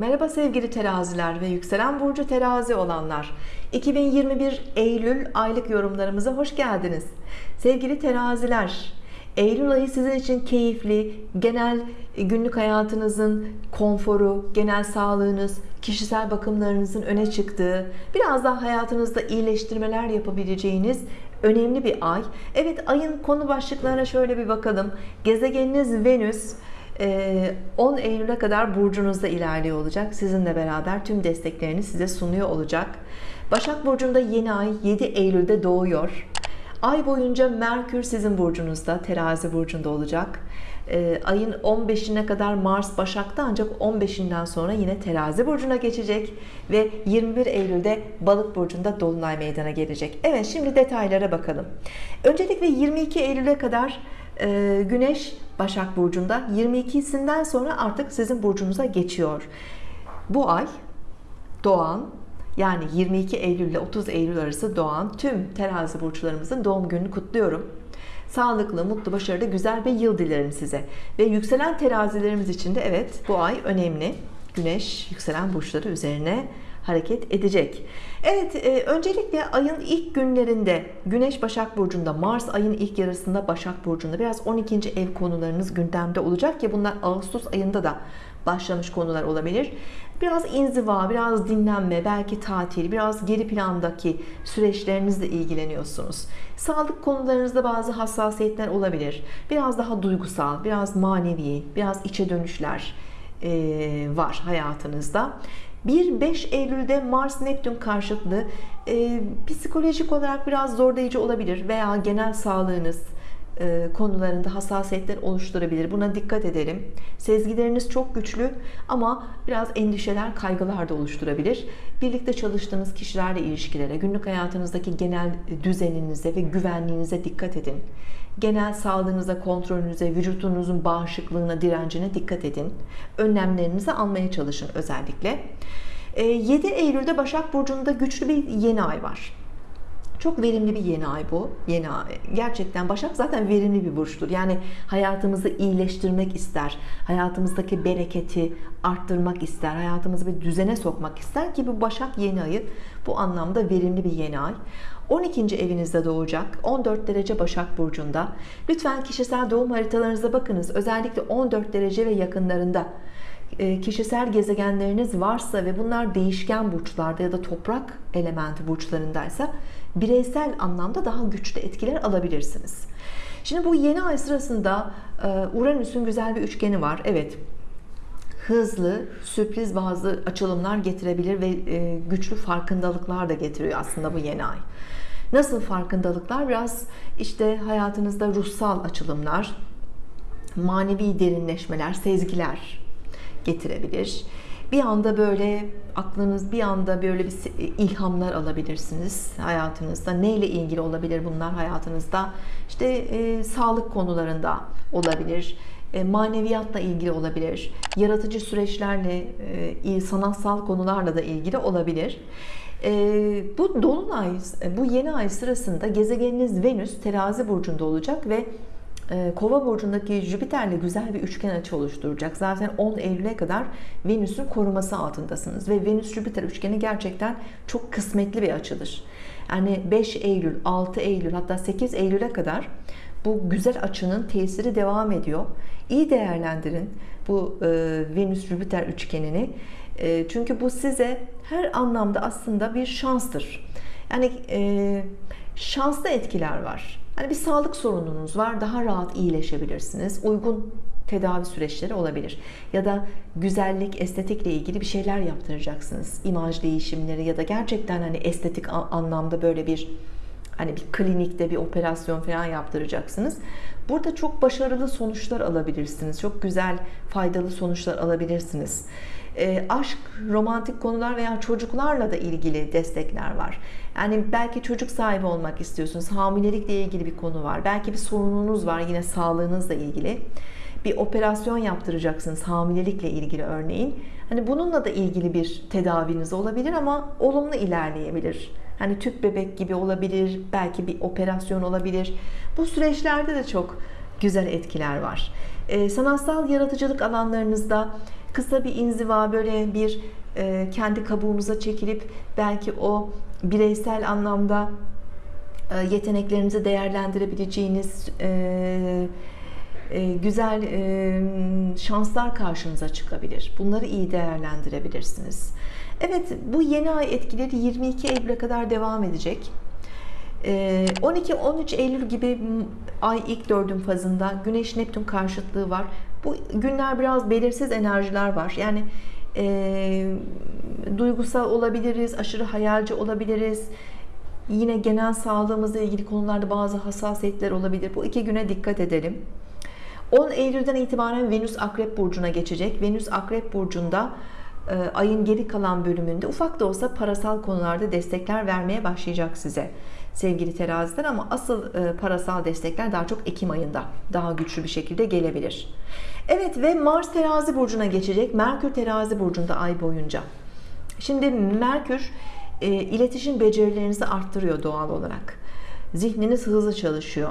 Merhaba sevgili teraziler ve yükselen burcu terazi olanlar. 2021 Eylül aylık yorumlarımıza hoş geldiniz. Sevgili teraziler Eylül ayı sizin için keyifli genel günlük hayatınızın konforu genel sağlığınız kişisel bakımlarınızın öne çıktığı biraz daha hayatınızda iyileştirmeler yapabileceğiniz önemli bir ay. Evet ayın konu başlıklarına şöyle bir bakalım. Gezegeniniz Venüs 10 ee, Eylül'e kadar burcunuzda ilerliyor olacak. Sizinle beraber tüm desteklerini size sunuyor olacak. Başak Burcu'nda yeni ay 7 Eylül'de doğuyor. Ay boyunca Merkür sizin burcunuzda, terazi burcunda olacak. Ee, ayın 15'ine kadar Mars Başak'ta ancak 15'inden sonra yine terazi burcuna geçecek ve 21 Eylül'de balık burcunda Dolunay meydana gelecek. Evet şimdi detaylara bakalım. Öncelikle 22 Eylül'e kadar e, Güneş Başak Burcu'nda 22'sinden sonra artık sizin burcunuza geçiyor. Bu ay doğan yani 22 Eylül ile 30 Eylül arası doğan tüm terazi burçlarımızın doğum gününü kutluyorum. Sağlıklı, mutlu, başarılı, güzel bir yıl dilerim size. Ve yükselen terazilerimiz için de evet bu ay önemli. Güneş yükselen burçları üzerine hareket edecek. Evet e, öncelikle ayın ilk günlerinde Güneş Başak Burcu'nda Mars ayın ilk yarısında Başak Burcu'nda biraz 12. ev konularınız gündemde olacak ki bunlar Ağustos ayında da başlamış konular olabilir. Biraz inziva, biraz dinlenme, belki tatil, biraz geri plandaki süreçlerinizle ilgileniyorsunuz. Sağlık konularınızda bazı hassasiyetler olabilir. Biraz daha duygusal, biraz manevi, biraz içe dönüşler var hayatınızda. 1-5 Eylül'de Mars Neptün karşıtlığı e, psikolojik olarak biraz zorlayıcı olabilir veya genel sağlığınız konularında hassasiyetler oluşturabilir. Buna dikkat edelim. Sezgileriniz çok güçlü ama biraz endişeler, kaygılar da oluşturabilir. Birlikte çalıştığınız kişilerle ilişkilere, günlük hayatınızdaki genel düzeninize ve güvenliğinize dikkat edin. Genel sağlığınıza, kontrolünüze, vücudunuzun bağışıklığına, direncine dikkat edin. Önlemlerinizi almaya çalışın özellikle. 7 e, Eylül'de Başak Burcu'nda güçlü bir yeni ay var. Çok verimli bir yeni ay bu. Yeni ay. Gerçekten Başak zaten verimli bir burçtur. Yani hayatımızı iyileştirmek ister. Hayatımızdaki bereketi arttırmak ister. Hayatımızı bir düzene sokmak ister ki bu Başak yeni ayı bu anlamda verimli bir yeni ay. 12. evinizde doğacak 14 derece Başak Burcu'nda lütfen kişisel doğum haritalarınıza bakınız özellikle 14 derece ve yakınlarında kişisel gezegenleriniz varsa ve bunlar değişken burçlarda ya da toprak elementi burçlarındaysa bireysel anlamda daha güçlü etkiler alabilirsiniz. Şimdi bu yeni ay sırasında e, Uranüs'ün güzel bir üçgeni var. Evet hızlı, sürpriz bazı açılımlar getirebilir ve e, güçlü farkındalıklar da getiriyor aslında bu yeni ay. Nasıl farkındalıklar? Biraz işte hayatınızda ruhsal açılımlar, manevi derinleşmeler, sezgiler getirebilir. Bir anda böyle aklınız bir anda böyle bir ilhamlar alabilirsiniz hayatınızda. Neyle ilgili olabilir bunlar hayatınızda? İşte e, sağlık konularında olabilir e, maneviyatla ilgili olabilir yaratıcı süreçlerle e, sanatsal konularla da ilgili olabilir e, bu dolunay bu yeni ay sırasında gezegeniniz Venüs terazi burcunda olacak ve Kova burcundaki Jüpiter'le güzel bir üçgen açı oluşturacak. Zaten 10 Eylül'e kadar Venüs'ün koruması altındasınız ve Venüs Jüpiter üçgeni gerçekten çok kısmetli bir açıdır. Yani 5 Eylül, 6 Eylül hatta 8 Eylül'e kadar bu güzel açının tesiri devam ediyor. İyi değerlendirin bu e, Venüs-Jüpiter üçgenini. E, çünkü bu size her anlamda aslında bir şanstır. Yani e, şanslı etkiler var. Hani bir sağlık sorununuz var, daha rahat iyileşebilirsiniz. Uygun tedavi süreçleri olabilir. Ya da güzellik, estetikle ilgili bir şeyler yaptıracaksınız. İmaj değişimleri ya da gerçekten hani estetik anlamda böyle bir hani bir klinikte bir operasyon falan yaptıracaksınız. Burada çok başarılı sonuçlar alabilirsiniz. Çok güzel, faydalı sonuçlar alabilirsiniz. E, aşk, romantik konular veya çocuklarla da ilgili destekler var. Yani belki çocuk sahibi olmak istiyorsunuz. Hamilelikle ilgili bir konu var. Belki bir sorununuz var yine sağlığınızla ilgili. Bir operasyon yaptıracaksınız hamilelikle ilgili örneğin. Hani bununla da ilgili bir tedaviniz olabilir ama olumlu ilerleyebilir. Hani tüp bebek gibi olabilir, belki bir operasyon olabilir. Bu süreçlerde de çok güzel etkiler var. Ee, sanatsal yaratıcılık alanlarınızda kısa bir inziva böyle bir e, kendi kabuğunuza çekilip belki o bireysel anlamda e, yeteneklerinizi değerlendirebileceğiniz e, güzel e, şanslar karşınıza çıkabilir. Bunları iyi değerlendirebilirsiniz. Evet bu yeni ay etkileri 22 Eylül'e kadar devam edecek. 12-13 Eylül gibi ay ilk dördün fazında Güneş Neptün karşıtlığı var. Bu günler biraz belirsiz enerjiler var. Yani e, duygusal olabiliriz, aşırı hayalci olabiliriz. Yine genel sağlığımızla ilgili konularda bazı hassasiyetler olabilir. Bu iki güne dikkat edelim. 10 Eylül'den itibaren Venüs Akrep Burcu'na geçecek. Venüs Akrep Burcu'nda e, ayın geri kalan bölümünde ufak da olsa parasal konularda destekler vermeye başlayacak size sevgili teraziler ama asıl e, parasal destekler daha çok Ekim ayında daha güçlü bir şekilde gelebilir. Evet ve Mars terazi burcuna geçecek. Merkür terazi burcunda ay boyunca. Şimdi Merkür e, iletişim becerilerinizi arttırıyor doğal olarak. Zihniniz hızlı çalışıyor.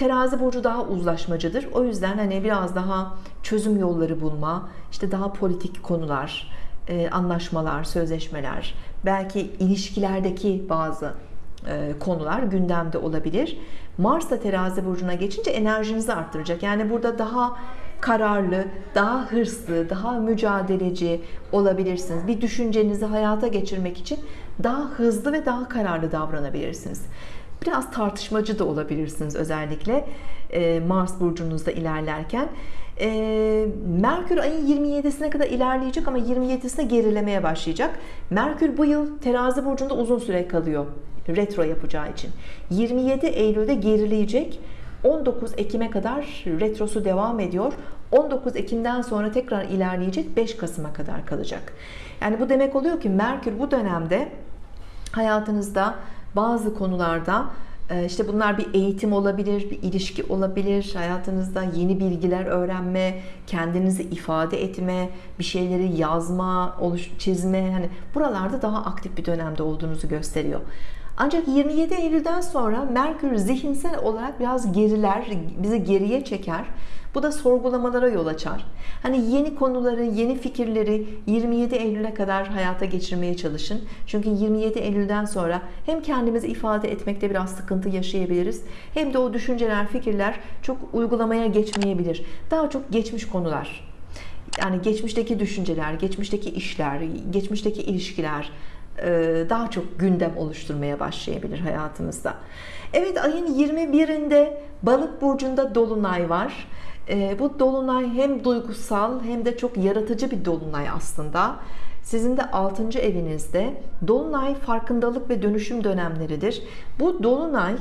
Terazi burcu daha uzlaşmacıdır. O yüzden hani biraz daha çözüm yolları bulma, işte daha politik konular, e, anlaşmalar, sözleşmeler, belki ilişkilerdeki bazı e, konular gündemde olabilir. Mars da terazi burcuna geçince enerjinizi arttıracak. Yani burada daha kararlı, daha hırslı, daha mücadeleci olabilirsiniz. Bir düşüncenizi hayata geçirmek için daha hızlı ve daha kararlı davranabilirsiniz. Biraz tartışmacı da olabilirsiniz özellikle e, Mars burcunuzda ilerlerken. E, Merkür ayın 27'sine kadar ilerleyecek ama 27'sine gerilemeye başlayacak. Merkür bu yıl terazi burcunda uzun süre kalıyor retro yapacağı için. 27 Eylül'de gerileyecek. 19 Ekim'e kadar retrosu devam ediyor. 19 Ekim'den sonra tekrar ilerleyecek. 5 Kasım'a kadar kalacak. Yani bu demek oluyor ki Merkür bu dönemde hayatınızda bazı konularda e, işte bunlar bir eğitim olabilir, bir ilişki olabilir, hayatınızda yeni bilgiler öğrenme, kendinizi ifade etme, bir şeyleri yazma, çizme, hani buralarda daha aktif bir dönemde olduğunuzu gösteriyor. Ancak 27 Eylül'den sonra Merkür zihinsel olarak biraz geriler, bizi geriye çeker. Bu da sorgulamalara yol açar. Hani yeni konuları, yeni fikirleri 27 Eylül'e kadar hayata geçirmeye çalışın. Çünkü 27 Eylül'den sonra hem kendimizi ifade etmekte biraz sıkıntı yaşayabiliriz. Hem de o düşünceler, fikirler çok uygulamaya geçmeyebilir. Daha çok geçmiş konular. Yani geçmişteki düşünceler, geçmişteki işler, geçmişteki ilişkiler, daha çok gündem oluşturmaya başlayabilir hayatımızda. Evet ayın 21'inde balık burcunda dolunay var. E, bu dolunay hem duygusal hem de çok yaratıcı bir dolunay aslında. Sizin de 6. evinizde dolunay farkındalık ve dönüşüm dönemleridir. Bu dolunay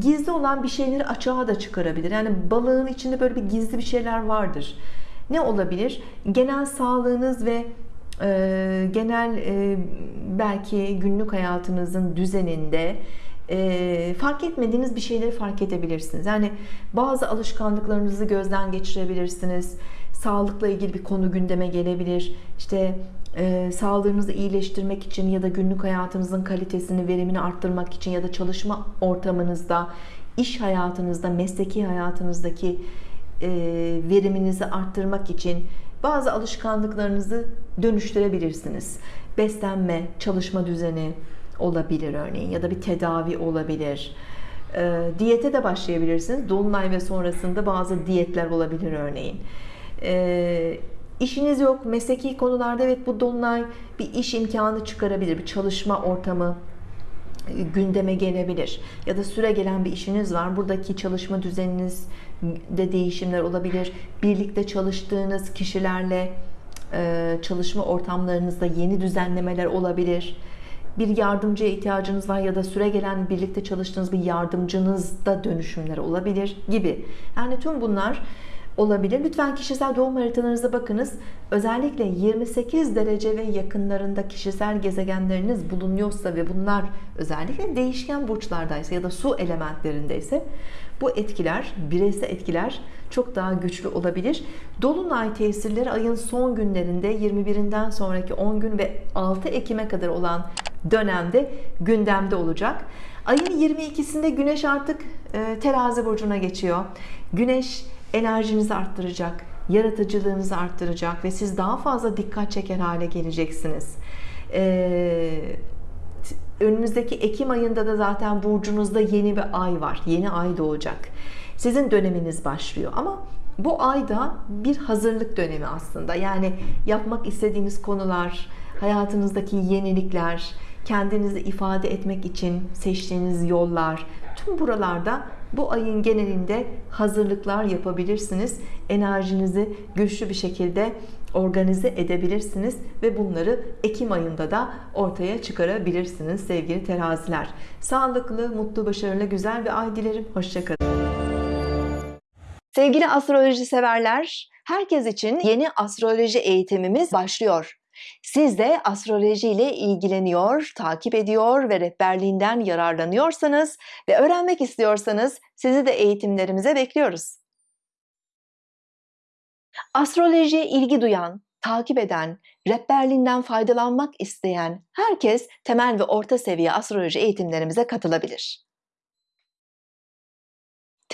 gizli olan bir şeyleri açığa da çıkarabilir. Yani balığın içinde böyle bir gizli bir şeyler vardır. Ne olabilir? Genel sağlığınız ve e, genel e, belki günlük hayatınızın düzeninde e, fark etmediğiniz bir şeyleri fark edebilirsiniz. Yani bazı alışkanlıklarınızı gözden geçirebilirsiniz. Sağlıkla ilgili bir konu gündeme gelebilir. İşte e, sağlığınızı iyileştirmek için ya da günlük hayatınızın kalitesini, verimini arttırmak için ya da çalışma ortamınızda, iş hayatınızda, mesleki hayatınızdaki e, veriminizi arttırmak için bazı alışkanlıklarınızı dönüştürebilirsiniz. Beslenme, çalışma düzeni olabilir örneğin ya da bir tedavi olabilir. E, diyete de başlayabilirsiniz. Dolunay ve sonrasında bazı diyetler olabilir örneğin. E, işiniz yok, mesleki konularda evet bu dolunay bir iş imkanı çıkarabilir, bir çalışma ortamı gündeme gelebilir. Ya da süre gelen bir işiniz var. Buradaki çalışma düzeniniz de değişimler olabilir. Birlikte çalıştığınız kişilerle e, çalışma ortamlarınızda yeni düzenlemeler olabilir. Bir yardımcıya ihtiyacınız var ya da süre gelen birlikte çalıştığınız bir yardımcınızda dönüşümler olabilir gibi. Yani tüm bunlar olabilir. Lütfen kişisel doğum haritalarınıza bakınız. Özellikle 28 derece ve yakınlarında kişisel gezegenleriniz bulunuyorsa ve bunlar özellikle değişken burçlardaysa ya da su elementlerindeyse bu etkiler, bireysel etkiler çok daha güçlü olabilir. Dolunay tesirleri ayın son günlerinde 21'inden sonraki 10 gün ve 6 Ekim'e kadar olan dönemde gündemde olacak. Ayın 22'sinde Güneş artık e, terazi burcuna geçiyor. Güneş enerjinizi arttıracak yaratıcılığınızı arttıracak ve siz daha fazla dikkat çeker hale geleceksiniz. Ee, önümüzdeki Ekim ayında da zaten burcunuzda yeni bir ay var. Yeni ay doğacak. Sizin döneminiz başlıyor ama bu ayda bir hazırlık dönemi aslında. Yani yapmak istediğiniz konular, hayatınızdaki yenilikler, kendinizi ifade etmek için seçtiğiniz yollar, tüm buralarda bu ayın genelinde hazırlıklar yapabilirsiniz. Enerjinizi güçlü bir şekilde organize edebilirsiniz ve bunları Ekim ayında da ortaya çıkarabilirsiniz sevgili teraziler. Sağlıklı, mutlu, başarılı, güzel bir ay dilerim. Hoşçakalın. Sevgili astroloji severler, herkes için yeni astroloji eğitimimiz başlıyor. Siz de astroloji ile ilgileniyor, takip ediyor ve rehberliğinden yararlanıyorsanız ve öğrenmek istiyorsanız sizi de eğitimlerimize bekliyoruz. Astrolojiye ilgi duyan, takip eden, rehberliğinden faydalanmak isteyen herkes temel ve orta seviye astroloji eğitimlerimize katılabilir.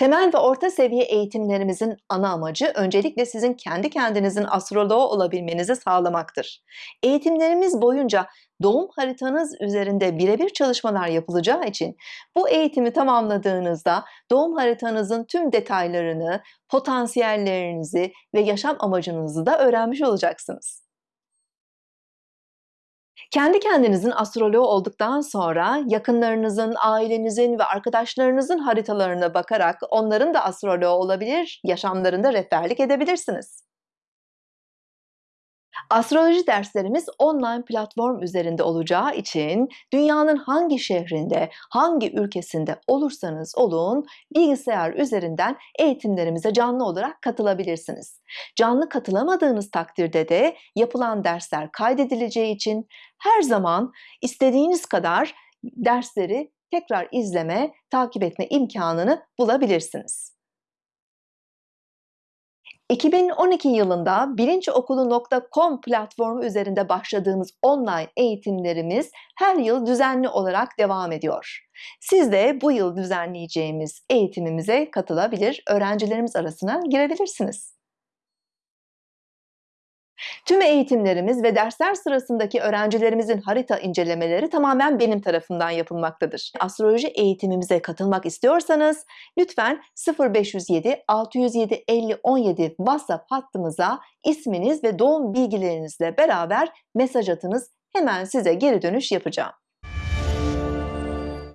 Temel ve orta seviye eğitimlerimizin ana amacı öncelikle sizin kendi kendinizin astroloğu olabilmenizi sağlamaktır. Eğitimlerimiz boyunca doğum haritanız üzerinde birebir çalışmalar yapılacağı için bu eğitimi tamamladığınızda doğum haritanızın tüm detaylarını, potansiyellerinizi ve yaşam amacınızı da öğrenmiş olacaksınız. Kendi kendinizin astroloğu olduktan sonra yakınlarınızın, ailenizin ve arkadaşlarınızın haritalarına bakarak onların da astroloğu olabilir, yaşamlarında rehberlik edebilirsiniz. Astroloji derslerimiz online platform üzerinde olacağı için dünyanın hangi şehrinde, hangi ülkesinde olursanız olun bilgisayar üzerinden eğitimlerimize canlı olarak katılabilirsiniz. Canlı katılamadığınız takdirde de yapılan dersler kaydedileceği için her zaman istediğiniz kadar dersleri tekrar izleme, takip etme imkanını bulabilirsiniz. 2012 yılında bilinçokulu.com platformu üzerinde başladığımız online eğitimlerimiz her yıl düzenli olarak devam ediyor. Siz de bu yıl düzenleyeceğimiz eğitimimize katılabilir, öğrencilerimiz arasına girebilirsiniz. Tüm eğitimlerimiz ve dersler sırasındaki öğrencilerimizin harita incelemeleri tamamen benim tarafından yapılmaktadır. Astroloji eğitimimize katılmak istiyorsanız lütfen 0507 607 50 17 WhatsApp hattımıza isminiz ve doğum bilgilerinizle beraber mesaj atınız. Hemen size geri dönüş yapacağım.